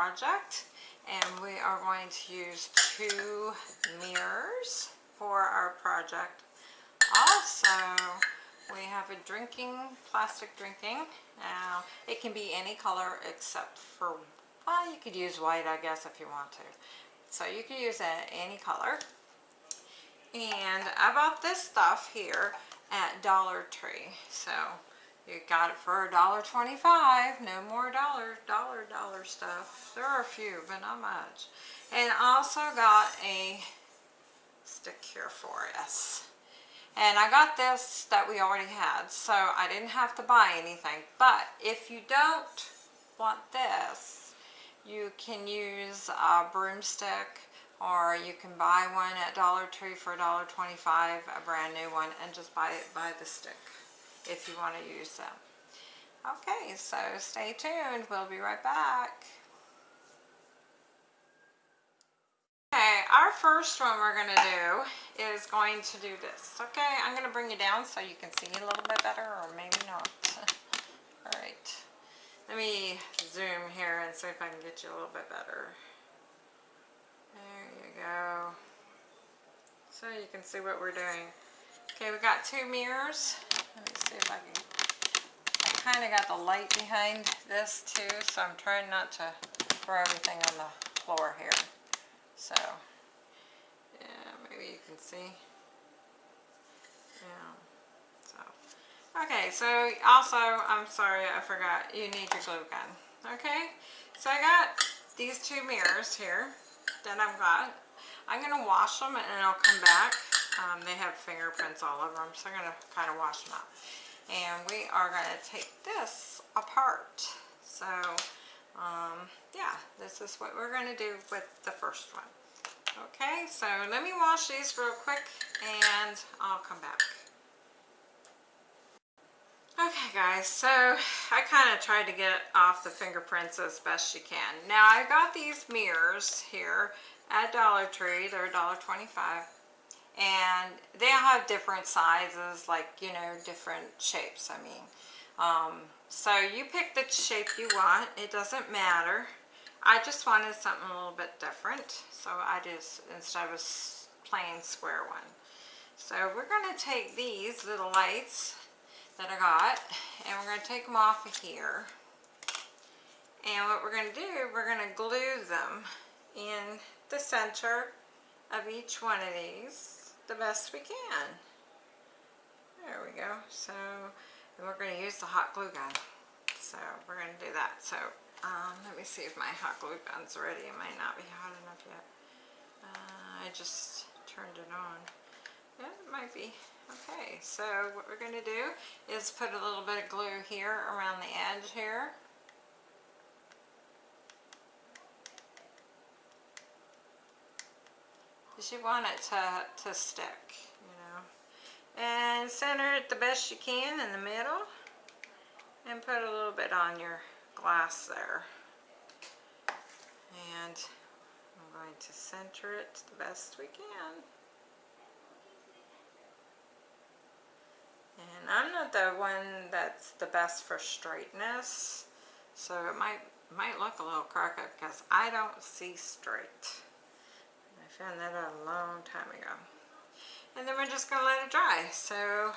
project and we are going to use two mirrors for our project. Also, we have a drinking, plastic drinking. Now, it can be any color except for, well, you could use white, I guess, if you want to. So you can use any color. And I bought this stuff here at Dollar Tree. So you got it for a dollar twenty-five. No more dollar, dollar, dollar stuff. There are a few, but not much. And I also got a stick here for us. And I got this that we already had, so I didn't have to buy anything. But if you don't want this, you can use a broomstick or you can buy one at Dollar Tree for $1.25, a brand new one, and just buy it by the stick if you want to use them. Okay, so stay tuned. We'll be right back. Okay, our first one we're going to do is going to do this. Okay, I'm going to bring you down so you can see a little bit better or maybe not. Alright, let me zoom here and see if I can get you a little bit better. There you go. So you can see what we're doing. Okay, we got two mirrors. Let me see if I can... I kind of got the light behind this too, so I'm trying not to throw everything on the floor here. So, yeah, maybe you can see. Yeah, so. Okay, so also, I'm sorry, I forgot, you need your glue gun. Okay, so I got these two mirrors here that I've got. I'm going to wash them and I'll come back. Um, they have fingerprints all over them, so I'm going to kind of wash them out. And we are going to take this apart. So, um, yeah, this is what we're going to do with the first one. Okay, so let me wash these real quick and I'll come back. Okay guys, so I kind of tried to get off the fingerprints as best you can. Now I got these mirrors here at Dollar Tree, they're $1.25 and they all have different sizes like you know different shapes I mean. Um, so you pick the shape you want it doesn't matter. I just wanted something a little bit different so I just instead of a plain square one. So we're going to take these little lights that I got and we're going to take them off of here. And what we're going to do we're going to glue them in the center of each one of these the best we can there we go so we're going to use the hot glue gun so we're going to do that so um, let me see if my hot glue gun's ready. It might not be hot enough yet. Uh, I just turned it on. Yeah, it might be. Okay, so what we're going to do is put a little bit of glue here around the edge here. You want it to, to stick, you know. And center it the best you can in the middle. And put a little bit on your glass there. And I'm going to center it the best we can. And I'm not the one that's the best for straightness, so it might might look a little crooked because I don't see straight. Found that out a long time ago. And then we're just going to let it dry. So,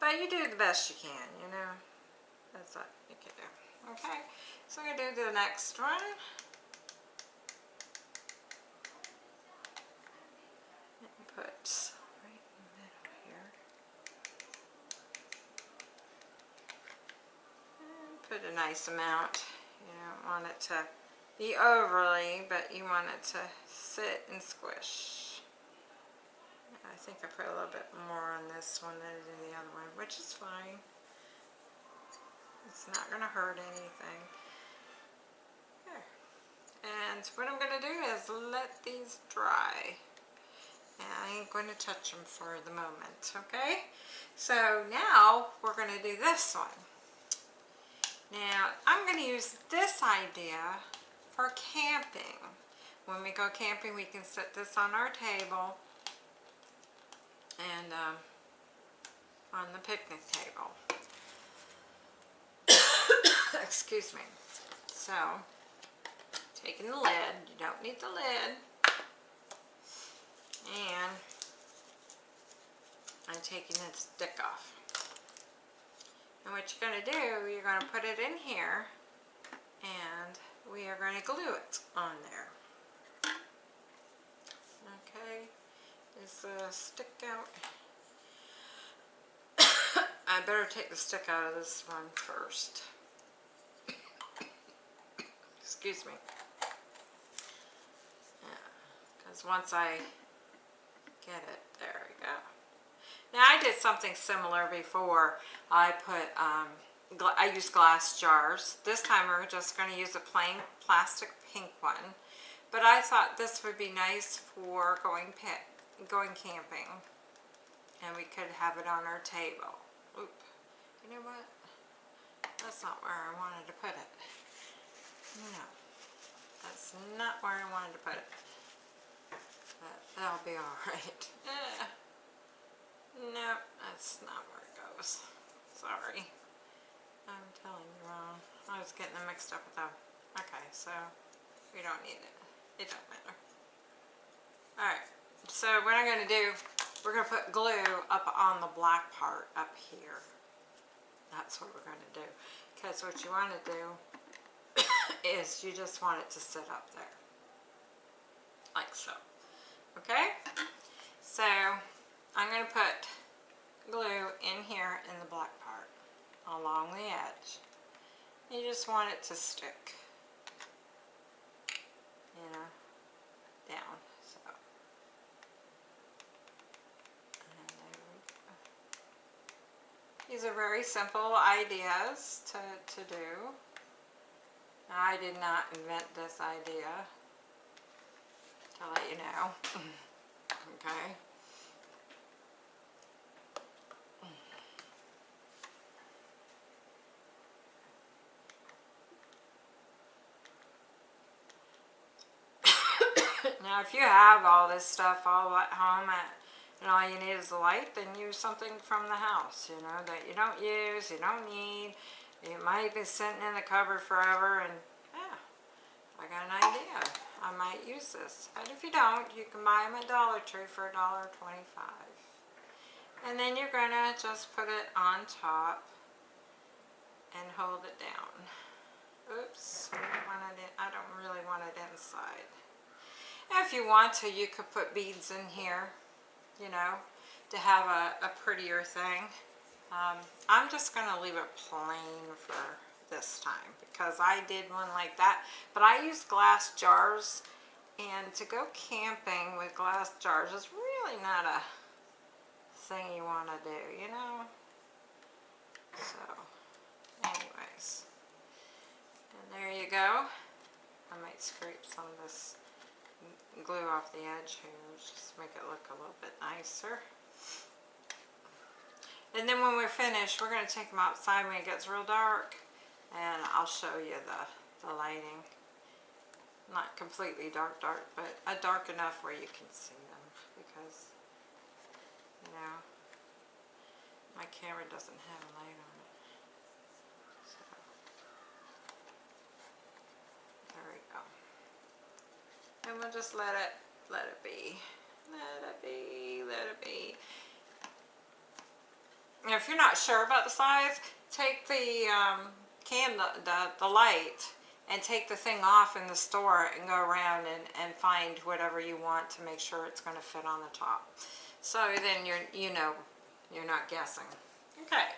but you do the best you can, you know. That's what you can do. Okay, so I'm going to do the next one. Put a nice amount. You don't want it to be overly, but you want it to sit and squish. I think I put a little bit more on this one than I did the other one, which is fine. It's not going to hurt anything. There. And what I'm going to do is let these dry. And I ain't going to touch them for the moment, okay? So now we're going to do this one. Now, I'm going to use this idea for camping. When we go camping, we can set this on our table and um, on the picnic table. Excuse me. So, taking the lid, you don't need the lid, and I'm taking the stick off. And what you're going to do, you're going to put it in here and we are going to glue it on there. Okay, is the stick out? I better take the stick out of this one first. Excuse me. Because once I get it, there we go. Now I did something similar before. I put, um, I used glass jars. This time we're just going to use a plain plastic pink one. But I thought this would be nice for going pet, going camping. And we could have it on our table. Oop. You know what? That's not where I wanted to put it. No. That's not where I wanted to put it. But that'll be alright. Yeah. Nope, that's not where it goes. Sorry. I'm telling you wrong. I was getting them mixed up with them. Okay, so we don't need it. It don't matter. Alright, so what I'm going to do, we're going to put glue up on the black part up here. That's what we're going to do. Because what you want to do is you just want it to sit up there. Like so. Okay? So, I'm going to put glue in here in the black part along the edge. You just want it to stick, you know, down. So, These are very simple ideas to, to do. I did not invent this idea, to let you know. okay. Now if you have all this stuff all at home at, and all you need is the light, then use something from the house, you know, that you don't use, you don't need. It might be sitting in the cupboard forever and yeah, I got an idea. I might use this. And if you don't, you can buy them at Dollar Tree for $1.25. And then you're going to just put it on top and hold it down. Oops, I don't really want it inside. If you want to, you could put beads in here, you know, to have a, a prettier thing. Um, I'm just going to leave it plain for this time because I did one like that. But I use glass jars and to go camping with glass jars is really not a thing you want to do, you know? So, anyways. And there you go. I might scrape some of this glue off the edge here, just make it look a little bit nicer. And then when we're finished, we're going to take them outside when it gets real dark, and I'll show you the, the lighting. Not completely dark dark, but a dark enough where you can see them, because, you know, my camera doesn't have a light on it. So, there we go and we'll just let it let it be. Let it be let it be. And if you're not sure about the size take the um, candle the, the light and take the thing off in the store and go around and, and find whatever you want to make sure it's going to fit on the top. So then you're you know you're not guessing. Okay.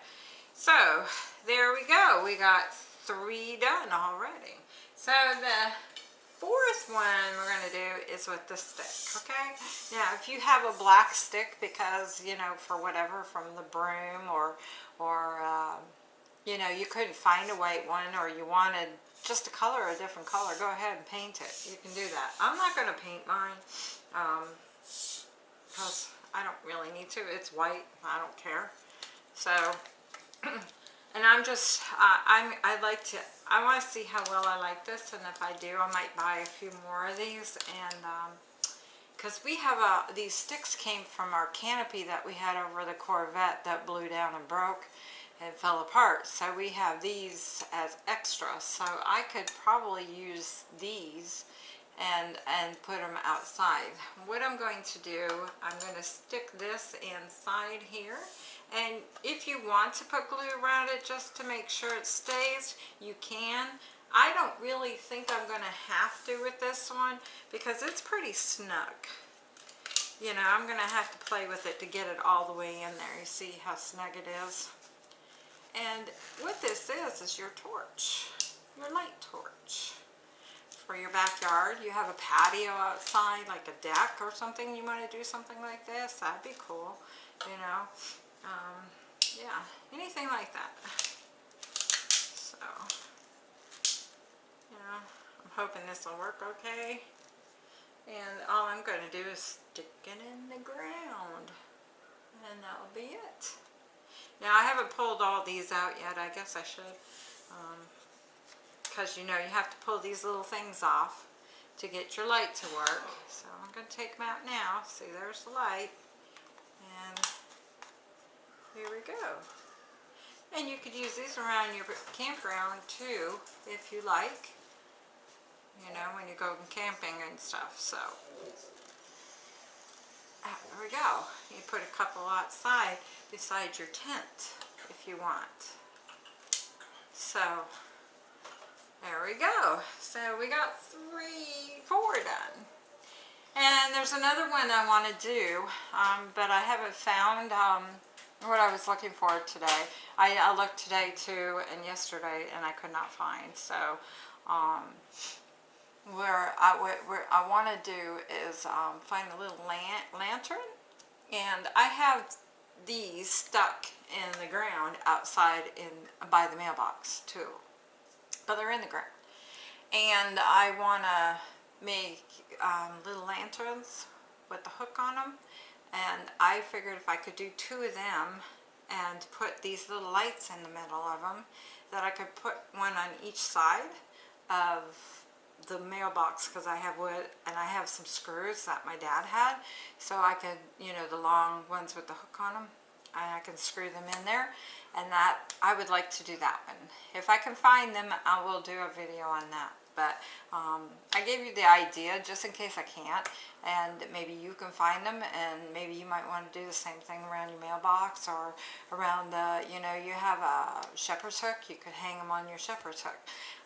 So there we go. We got three done already. So the fourth one we're going to do is with the stick, okay? Now, if you have a black stick because, you know, for whatever, from the broom or, or um, you know, you couldn't find a white one or you wanted just a color, a different color, go ahead and paint it. You can do that. I'm not going to paint mine because um, I don't really need to. It's white. I don't care. So, and I'm just, uh, I'm, I like to, I want to see how well I like this, and if I do, I might buy a few more of these, and, um, because we have a, these sticks came from our canopy that we had over the Corvette that blew down and broke and fell apart. So we have these as extra. So I could probably use these and, and put them outside. What I'm going to do, I'm going to stick this inside here. And if you want to put glue around it just to make sure it stays, you can. I don't really think I'm going to have to with this one because it's pretty snug. You know, I'm going to have to play with it to get it all the way in there. You see how snug it is? And what this is, is your torch, your light torch for your backyard. You have a patio outside, like a deck or something, you want to do something like this, that'd be cool, you know. Yeah, anything like that. So, you know, I'm hoping this will work okay. And all I'm going to do is stick it in the ground. And that'll be it. Now I haven't pulled all these out yet. I guess I should. Because um, you know you have to pull these little things off to get your light to work. So I'm going to take them out now. See there's the light. Here we go. And you could use these around your campground too if you like. You know when you go camping and stuff. So ah, there we go. You put a couple outside beside your tent if you want. So there we go. So we got three, four done. And there's another one I want to do, um, but I haven't found um, what I was looking for today. I, I, looked today too and yesterday and I could not find. So um, where I, where I want to do is um, find a little lan lantern. And I have these stuck in the ground outside in by the mailbox too. But they're in the ground. And I want to make um, little lanterns with the hook on them. And I figured if I could do two of them and put these little lights in the middle of them, that I could put one on each side of the mailbox because I have wood and I have some screws that my dad had. So I could you know the long ones with the hook on them I can screw them in there. And that I would like to do that one. If I can find them I will do a video on that but um, I gave you the idea just in case I can't and maybe you can find them and maybe you might want to do the same thing around your mailbox or around the you know you have a shepherd's hook you could hang them on your shepherd's hook.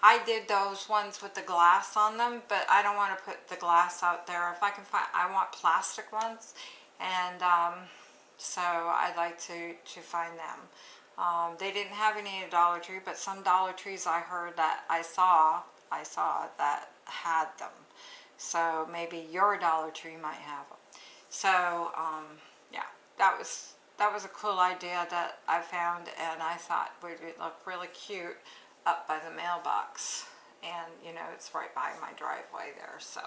I did those ones with the glass on them but I don't want to put the glass out there. If I can find I want plastic ones and um, so I'd like to to find them. Um, they didn't have any at Dollar Tree but some Dollar Trees I heard that I saw I saw that had them. So maybe your Dollar Tree might have them. So um, yeah, that was that was a cool idea that I found and I thought would look really cute up by the mailbox. And you know, it's right by my driveway there, so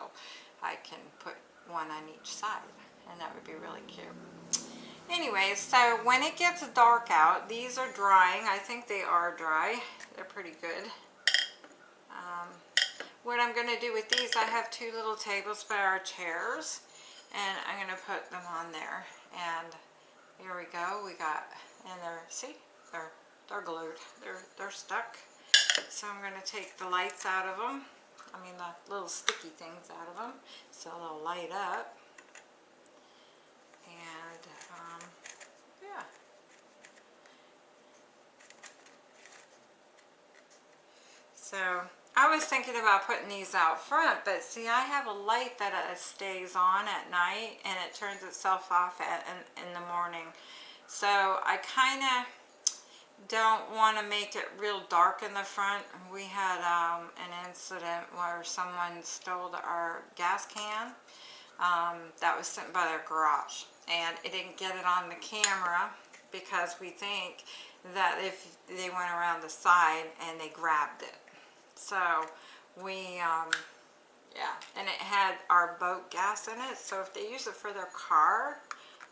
I can put one on each side and that would be really cute. Anyway, so when it gets dark out, these are drying. I think they are dry. They're pretty good. Um, what I'm going to do with these, I have two little tables by our chairs, and I'm going to put them on there. And here we go. We got, and they're, see, they're, they're glued. They're, they're stuck. So I'm going to take the lights out of them. I mean the little sticky things out of them so they'll light up. And um, yeah. So I was thinking about putting these out front, but see, I have a light that uh, stays on at night and it turns itself off at, in, in the morning. So I kind of don't want to make it real dark in the front. We had um, an incident where someone stole our gas can um, that was sitting by their garage and it didn't get it on the camera because we think that if they went around the side and they grabbed it so we, um, yeah, and it had our boat gas in it. So if they use it for their car,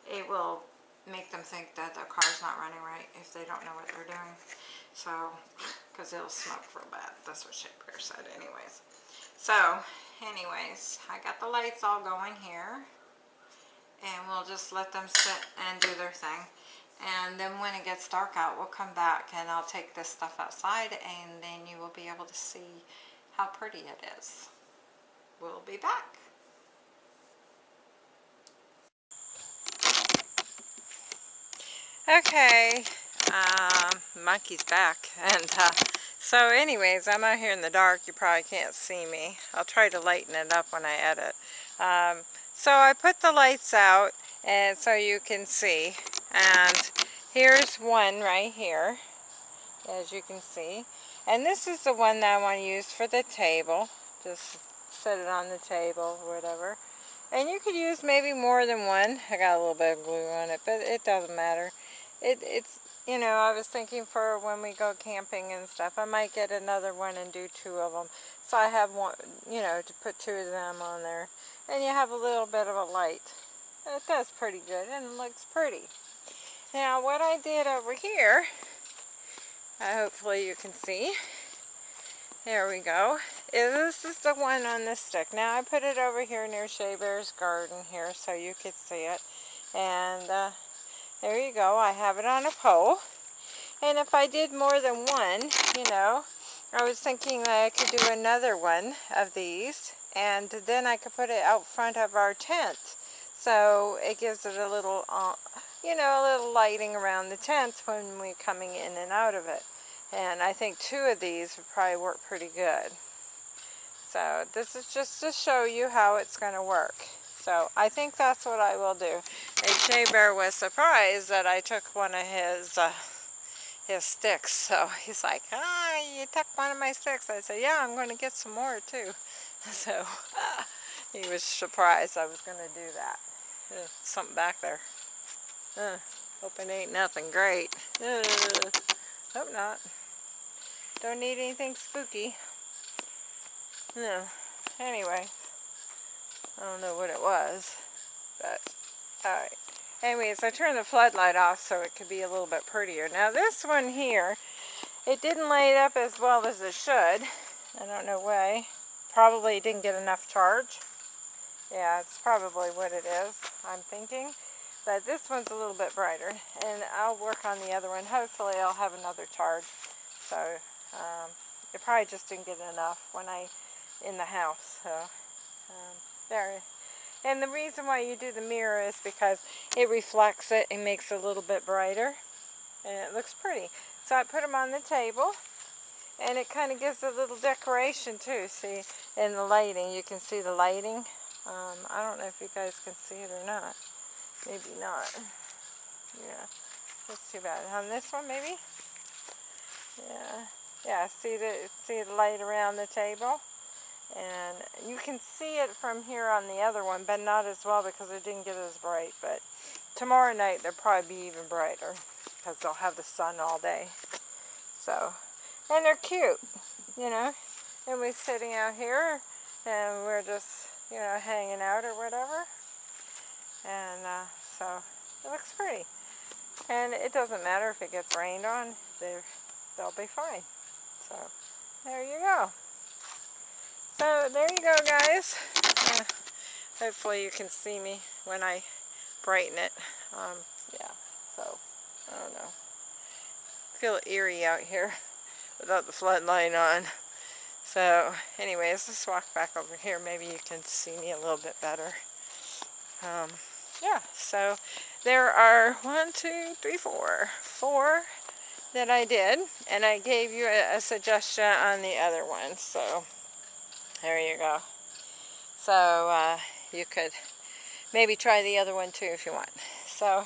it will make them think that the car's not running right if they don't know what they're doing. So, because it'll smoke real bad. That's what Shea Bear said anyways. So, anyways, I got the lights all going here. And we'll just let them sit and do their thing. And then when it gets dark out, we'll come back and I'll take this stuff outside and then you will be able to see how pretty it is. We'll be back. Okay, um, monkey's back. And uh, so anyways, I'm out here in the dark. You probably can't see me. I'll try to lighten it up when I edit. Um, so I put the lights out and so you can see. And here's one right here, as you can see. And this is the one that I want to use for the table. Just set it on the table whatever. And you could use maybe more than one. I got a little bit of glue on it, but it doesn't matter. It, it's, you know, I was thinking for when we go camping and stuff, I might get another one and do two of them. So I have one, you know, to put two of them on there. And you have a little bit of a light. It does pretty good and looks pretty. Now what I did over here, uh, hopefully you can see, there we go, this is the one on the stick. Now I put it over here near Shea Bear's garden here so you could see it. And uh, there you go, I have it on a pole. And if I did more than one, you know, I was thinking that I could do another one of these and then I could put it out front of our tent so it gives it a little, uh, you know, a little lighting around the tent when we're coming in and out of it. And I think two of these would probably work pretty good. So this is just to show you how it's going to work. So I think that's what I will do. And Shea Bear was surprised that I took one of his uh, his sticks. So he's like, ah, you took one of my sticks. I said, yeah, I'm going to get some more too. So he was surprised I was going to do that. Uh, something back there. Uh, hope it ain't nothing great. Uh, hope not. Don't need anything spooky. No. Anyway. I don't know what it was. But, alright. Anyways, I turned the floodlight off so it could be a little bit prettier. Now this one here, it didn't light up as well as it should. I don't know why. Probably didn't get enough charge. Yeah, it's probably what it is, I'm thinking. But this one's a little bit brighter, and I'll work on the other one. Hopefully I'll have another charge. So, um, it probably just didn't get enough when I, in the house. So, um, there. And the reason why you do the mirror is because it reflects it and makes it a little bit brighter. And it looks pretty. So I put them on the table. And it kind of gives a little decoration too. See, in the lighting, you can see the lighting um, I don't know if you guys can see it or not. Maybe not. Yeah, that's too bad. On this one, maybe? Yeah, yeah. See the see the light around the table, and you can see it from here on the other one, but not as well because it didn't get as bright. But tomorrow night they'll probably be even brighter because they'll have the sun all day. So, and they're cute, you know. And we're sitting out here, and we're just you know, hanging out or whatever. And uh, so it looks pretty. And it doesn't matter if it gets rained on, they'll be fine. So there you go. So there you go guys. Uh, hopefully you can see me when I brighten it. Um, yeah, so I don't know. feel eerie out here without the floodlight on. So anyways, let's walk back over here. Maybe you can see me a little bit better. Um, yeah, so there are one, two, three, four, four that I did. And I gave you a, a suggestion on the other one. So there you go. So uh, you could maybe try the other one too if you want. So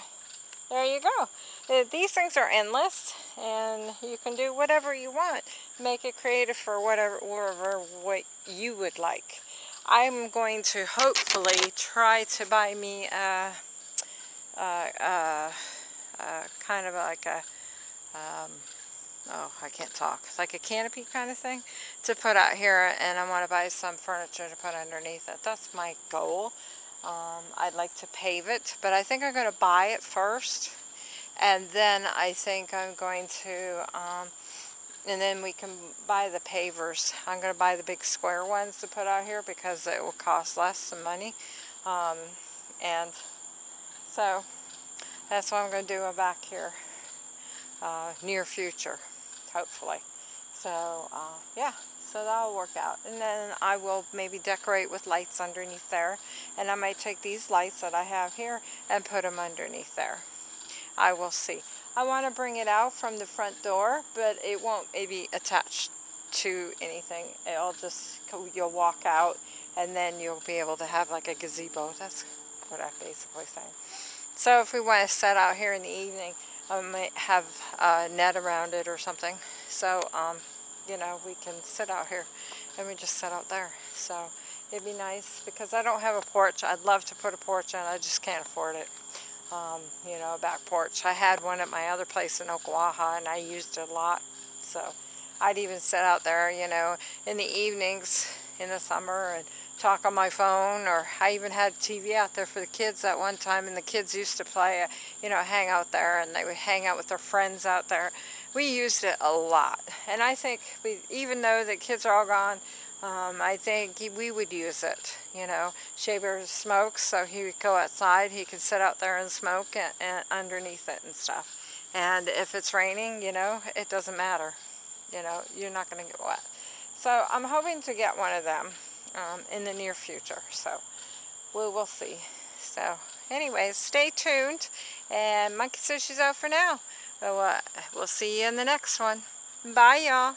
there you go. Uh, these things are endless and you can do whatever you want. Make it creative for whatever, whatever what you would like. I'm going to hopefully try to buy me a, a, a, a kind of like a, um, oh, I can't talk, like a canopy kind of thing to put out here and I want to buy some furniture to put underneath it. That's my goal. Um, I'd like to pave it, but I think I'm going to buy it first. And then I think I'm going to, um, and then we can buy the pavers. I'm going to buy the big square ones to put out here because it will cost less than money. Um, and so that's what I'm going to do back here uh, near future, hopefully. So uh, yeah, so that'll work out. And then I will maybe decorate with lights underneath there. And I might take these lights that I have here and put them underneath there. I will see. I want to bring it out from the front door, but it won't maybe attach to anything. It'll just, you'll walk out and then you'll be able to have like a gazebo. That's what I'm basically saying. So if we want to set out here in the evening, I might have a net around it or something. So, um, you know, we can sit out here and we just sit out there. So it'd be nice because I don't have a porch. I'd love to put a porch in. I just can't afford it um, you know, a back porch. I had one at my other place in Ocklawaha and I used it a lot. So I'd even sit out there, you know, in the evenings in the summer and talk on my phone or I even had TV out there for the kids at one time and the kids used to play, you know, hang out there and they would hang out with their friends out there. We used it a lot and I think we, even though the kids are all gone, um, I think he, we would use it, you know. Shea Bear smokes, so he would go outside. He could sit out there and smoke and, and underneath it and stuff. And if it's raining, you know, it doesn't matter. You know, you're not going to get wet. So I'm hoping to get one of them um, in the near future. So we will see. So anyways, stay tuned. And Monkey says she's out for now. So, uh, we'll see you in the next one. Bye, y'all.